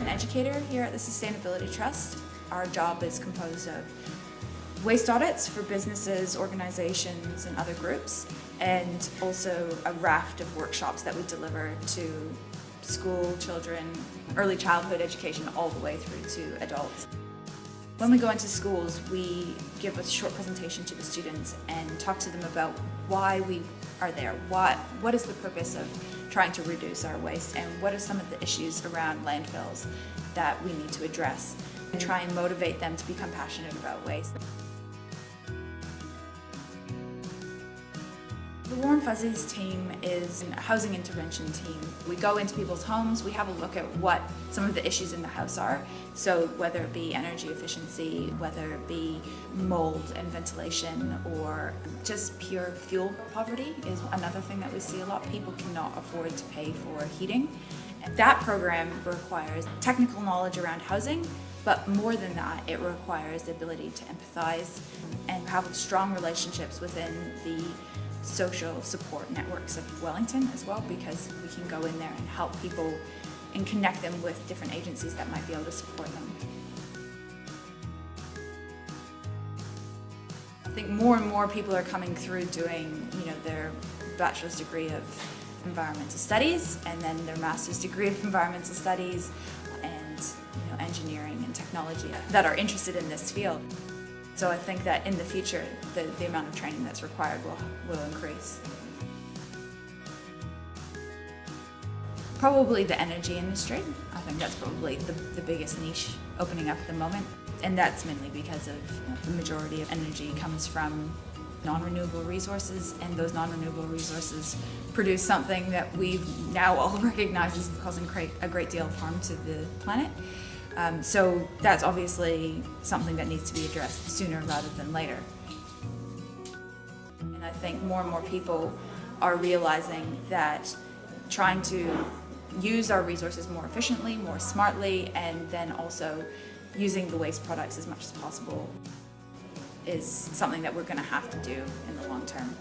an educator here at the Sustainability Trust. Our job is composed of waste audits for businesses, organizations, and other groups, and also a raft of workshops that we deliver to school children, early childhood education, all the way through to adults. When we go into schools, we give a short presentation to the students and talk to them about why we are there, what, what is the purpose of trying to reduce our waste, and what are some of the issues around landfills that we need to address, and try and motivate them to become passionate about waste. The Warm Fuzzies team is a housing intervention team. We go into people's homes, we have a look at what some of the issues in the house are. So whether it be energy efficiency, whether it be mold and ventilation, or just pure fuel poverty is another thing that we see a lot. People cannot afford to pay for heating. That program requires technical knowledge around housing, but more than that, it requires the ability to empathize and have strong relationships within the social support networks of Wellington as well because we can go in there and help people and connect them with different agencies that might be able to support them. I think more and more people are coming through doing, you know, their bachelor's degree of environmental studies and then their master's degree of environmental studies and you know, engineering and technology that are interested in this field. So I think that in the future, the, the amount of training that's required will, will increase. Probably the energy industry. I think that's probably the, the biggest niche opening up at the moment. And that's mainly because of you know, the majority of energy comes from non-renewable resources and those non-renewable resources produce something that we now all recognize is causing a great deal of harm to the planet. Um, so that's obviously something that needs to be addressed sooner rather than later. And I think more and more people are realizing that trying to use our resources more efficiently, more smartly, and then also using the waste products as much as possible is something that we're going to have to do in the long term.